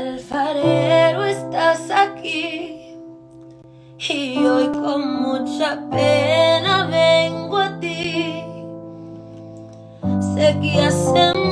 Alfarero, estás aquí y hoy con mucha pena vengo a ti. Sé que hacemos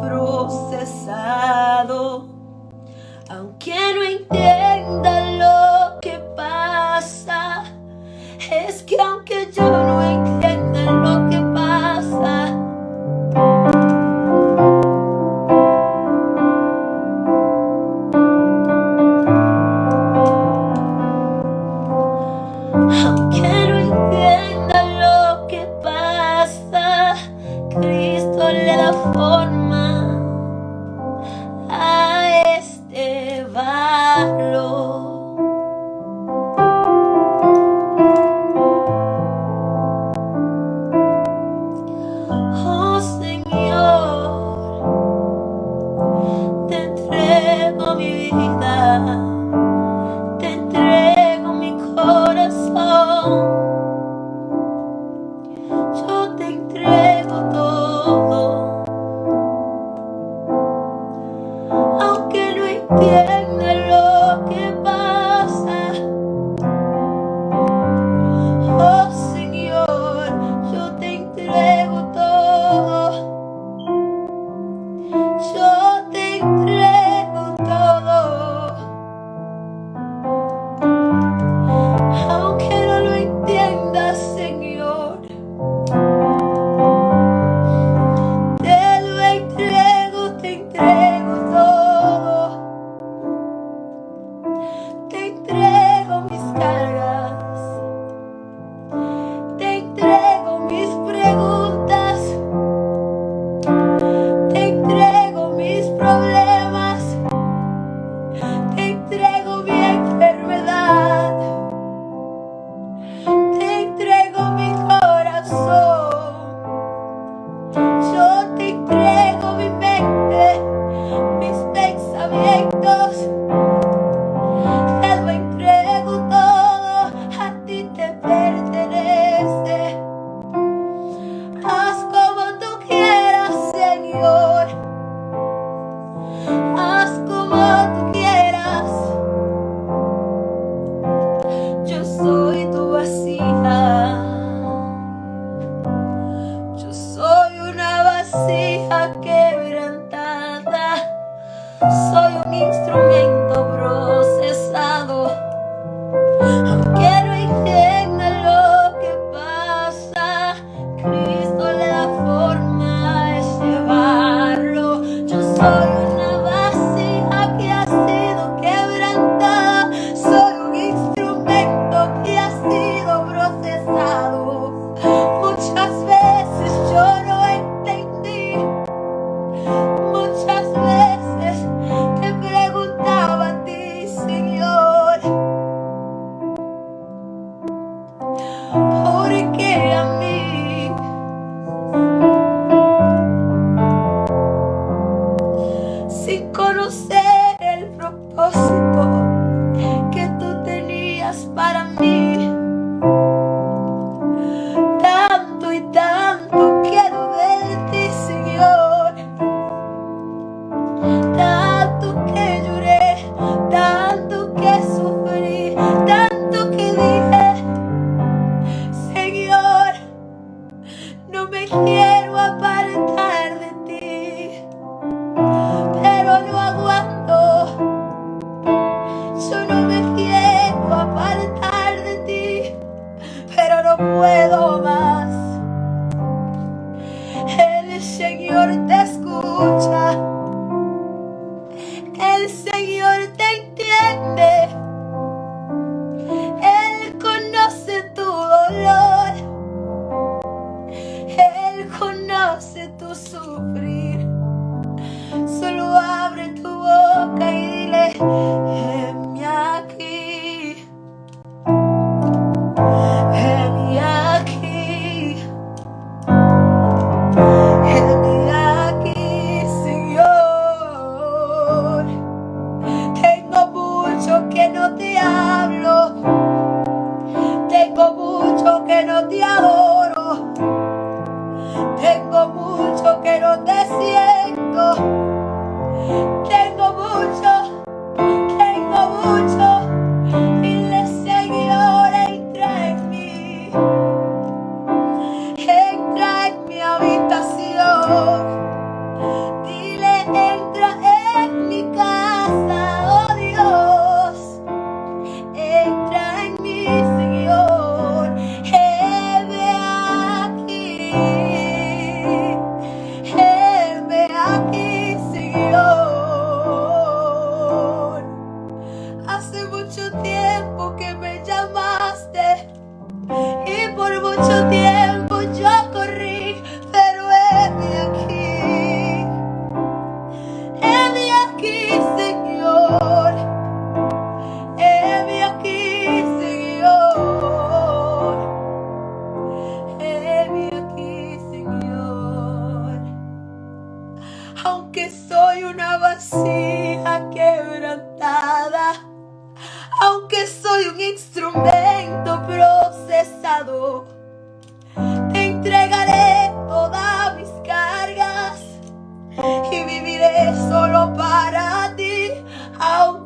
procesado. Aunque no entienda lo que pasa, es que aunque yo no así.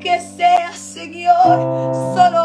Aunque sea, Señor, solo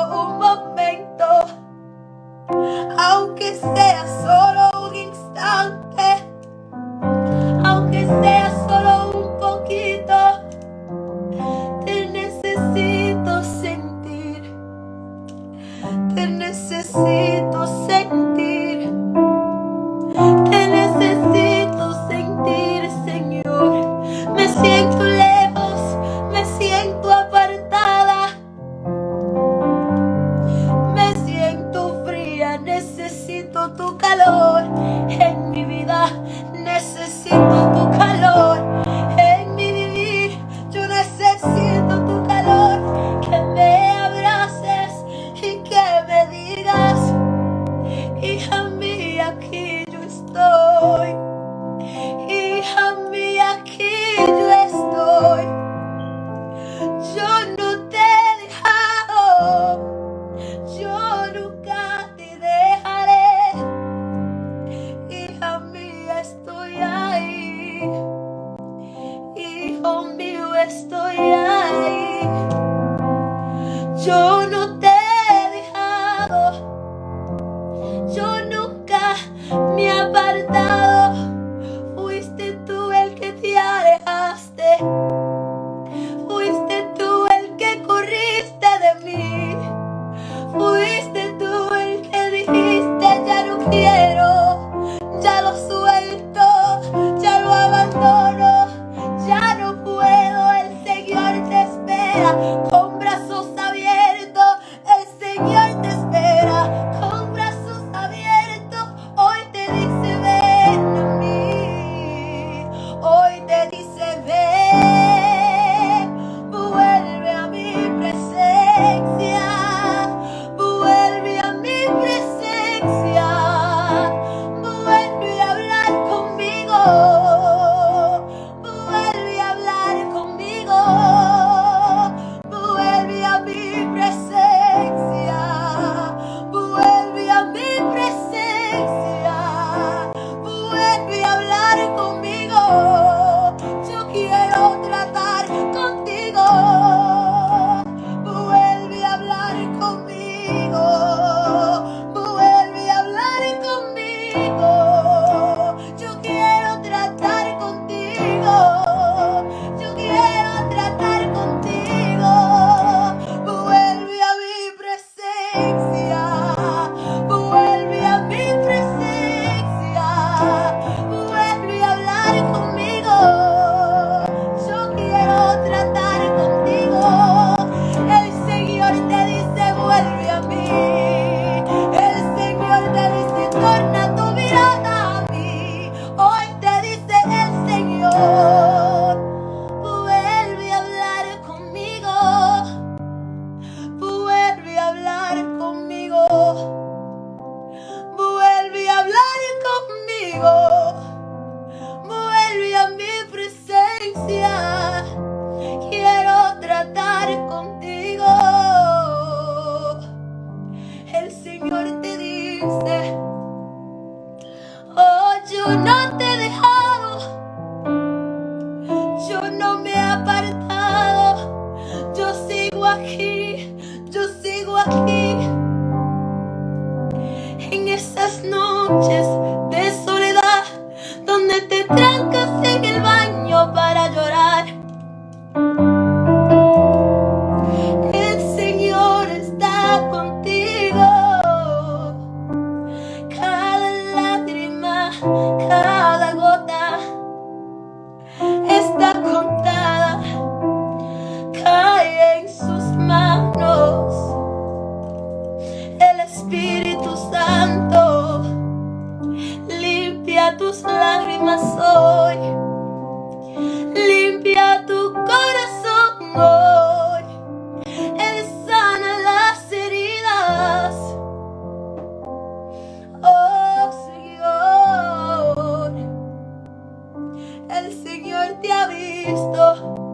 el Señor te ha visto.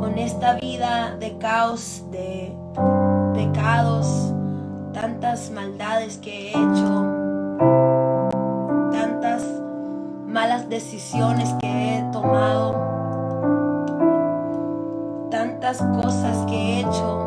con esta vida de caos, de pecados, tantas maldades que he hecho, tantas malas decisiones que he tomado, tantas cosas que he hecho.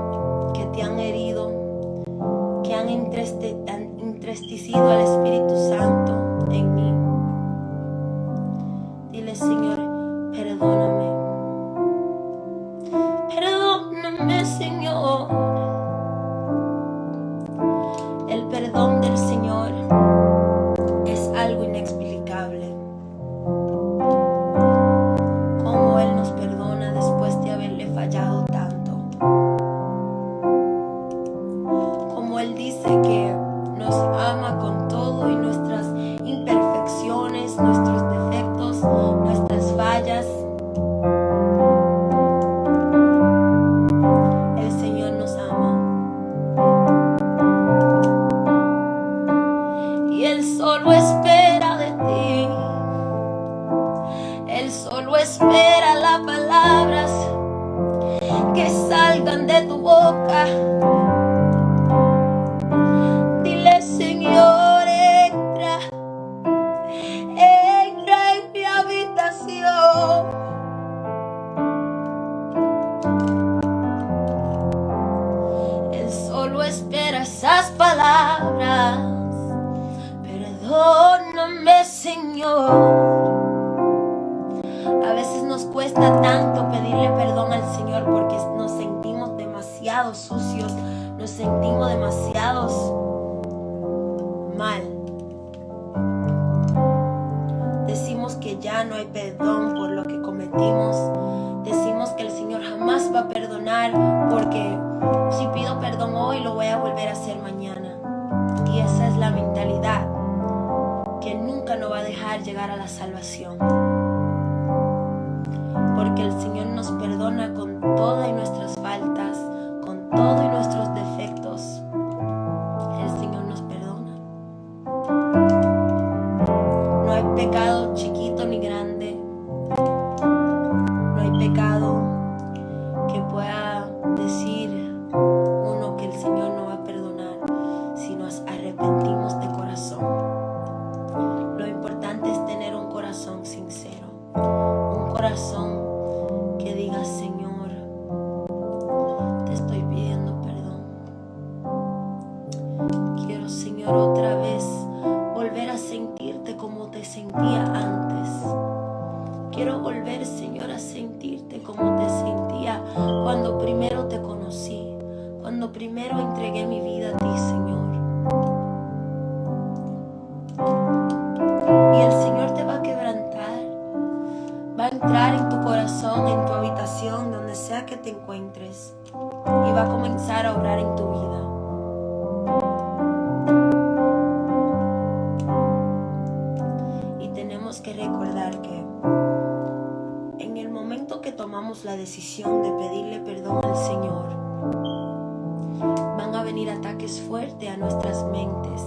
Nos perdona con todas nuestras faltas, con todos nuestros defectos. Recordar que en el momento que tomamos la decisión de pedirle perdón al Señor, van a venir ataques fuertes a nuestras mentes.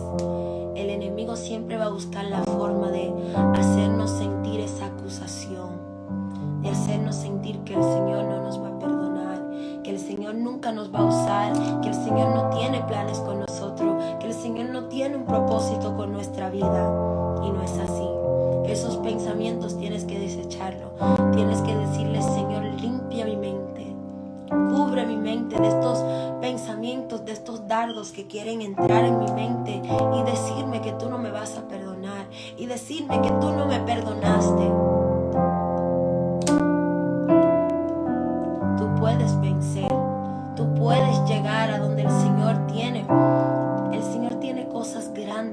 El enemigo siempre va a buscar la forma de hacernos sentir esa acusación, de hacernos sentir que el Señor no nos va a perdonar, que el Señor nunca nos va a usar, que el Señor no tiene planes con nosotros, que el Señor no tiene un propósito con nuestra vida. Y no es así. Esos pensamientos tienes que desecharlo. Tienes que decirle, Señor, limpia mi mente. Cubre mi mente de estos pensamientos, de estos dardos que quieren entrar en mi mente y decirme que tú no me vas a perdonar y decirme que tú no me perdonaste.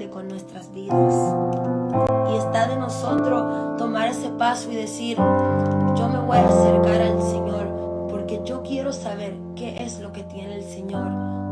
Con nuestras vidas. Y está de nosotros tomar ese paso y decir, yo me voy a acercar al Señor porque yo quiero saber qué es lo que tiene el Señor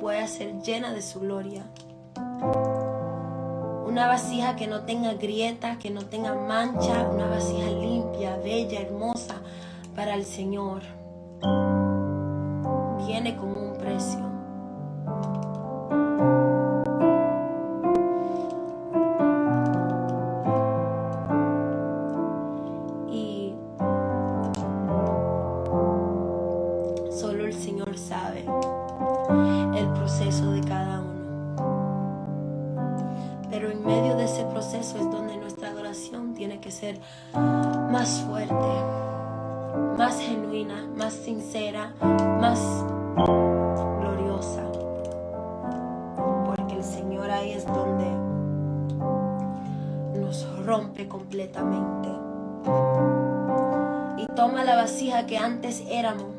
pueda ser llena de su gloria. Una vasija que no tenga grietas, que no tenga mancha, una vasija limpia, bella, hermosa para el Señor. Viene con un precio. Que antes éramos,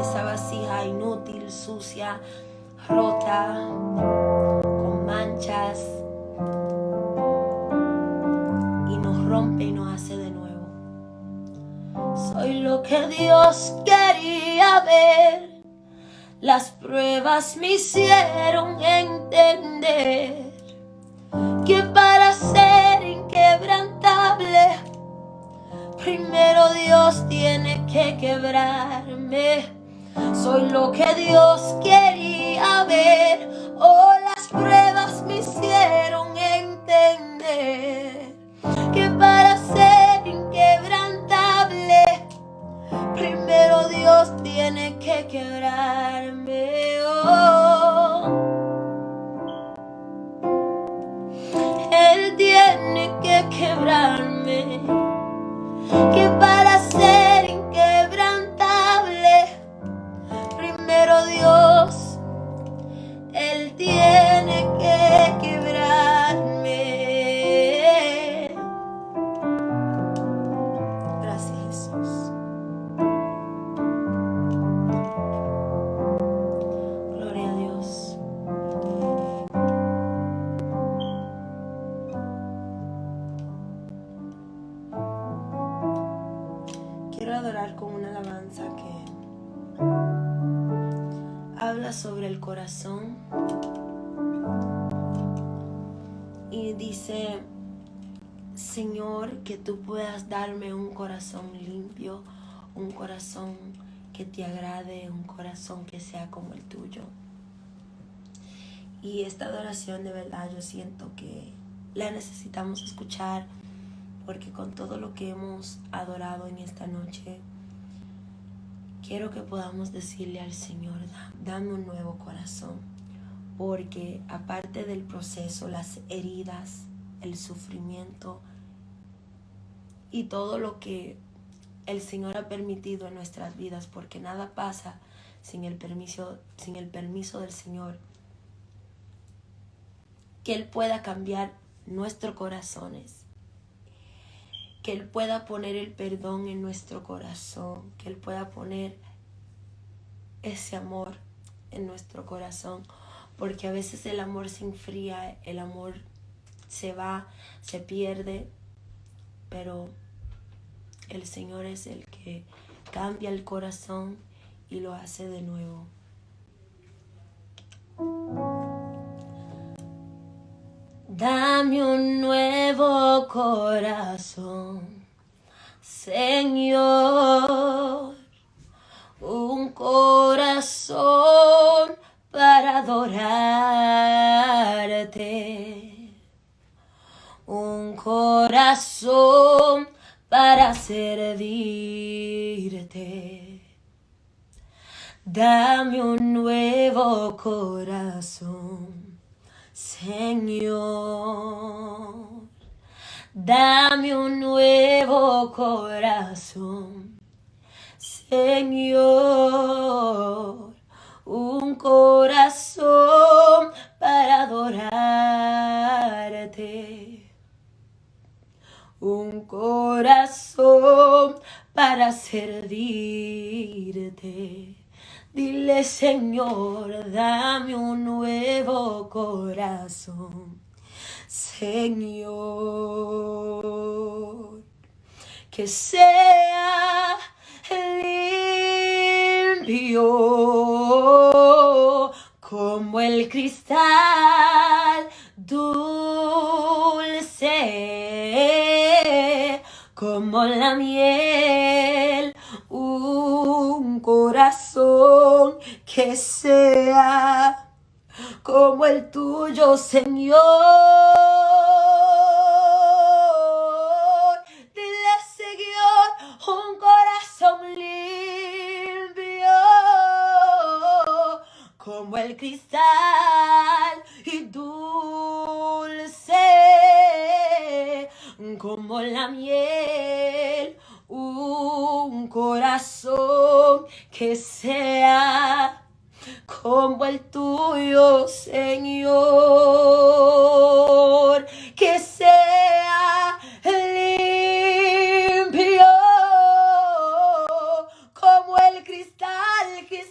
esa vasija inútil, sucia, rota, con manchas, rompe y nos hace de nuevo. Soy lo que Dios quería ver. Las pruebas me hicieron entender que para ser inquebrantable, primero Dios tiene que quebrarme. Soy lo que Dios quería ver. Oh, las pruebas me hicieron entender que para ser inquebrantable, primero Dios tiene que quebrarme. Oh. Él tiene que quebrarme, que para ser inquebrantable, primero Dios, Él tiene que quebrarme. Sobre el corazón y dice, Señor, que tú puedas darme un corazón limpio, un corazón que te agrade, un corazón que sea como el tuyo. Y esta adoración de verdad yo siento que la necesitamos escuchar porque con todo lo que hemos adorado en esta noche, quiero que podamos decirle al Señor, dame un nuevo corazón, porque aparte del proceso, las heridas, el sufrimiento y todo lo que el Señor ha permitido en nuestras vidas, porque nada pasa sin el permiso, sin el permiso del Señor, que Él pueda cambiar nuestros corazones que Él pueda poner el perdón en nuestro corazón, que Él pueda poner ese amor en nuestro corazón, porque a veces el amor se enfría, el amor se va, se pierde, pero el Señor es el que cambia el corazón y lo hace de nuevo. Dame un nuevo corazón, Señor, un corazón para adorarte, un corazón para servirte. Dame un nuevo corazón Señor, dame un nuevo corazón. Señor, un corazón para adorarte. Un corazón para servirte Dile, Señor, dame un nuevo corazón. Señor, que sea limpio como el cristal dulce, como la miel, que sea como el tuyo, Señor. Dile, Señor, un corazón limpio como el cristal y dulce como la miel, un corazón que sea como el tuyo, Señor, que sea limpio como el cristal, que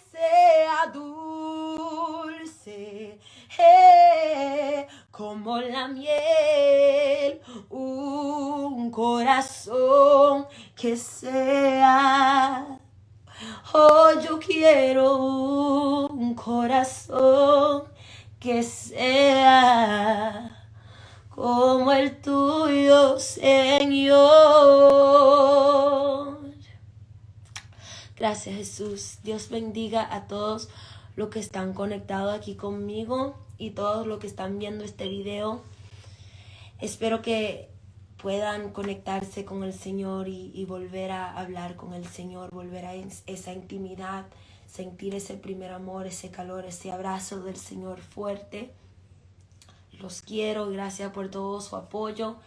Bendiga a todos los que están conectados aquí conmigo y todos los que están viendo este video. Espero que puedan conectarse con el Señor y, volver a hablar con el Señor, volver a esa intimidad, sentir ese primer amor, ese calor, ese abrazo del Señor fuerte. Los quiero, gracias por todo su apoyo.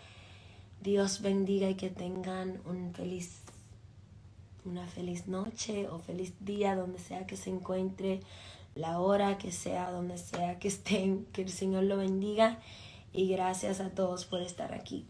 Dios bendiga y que tengan un feliz, una feliz noche o feliz día donde sea que se encuentre, la hora que sea, donde sea que estén, que el Señor lo bendiga y gracias a todos por estar aquí.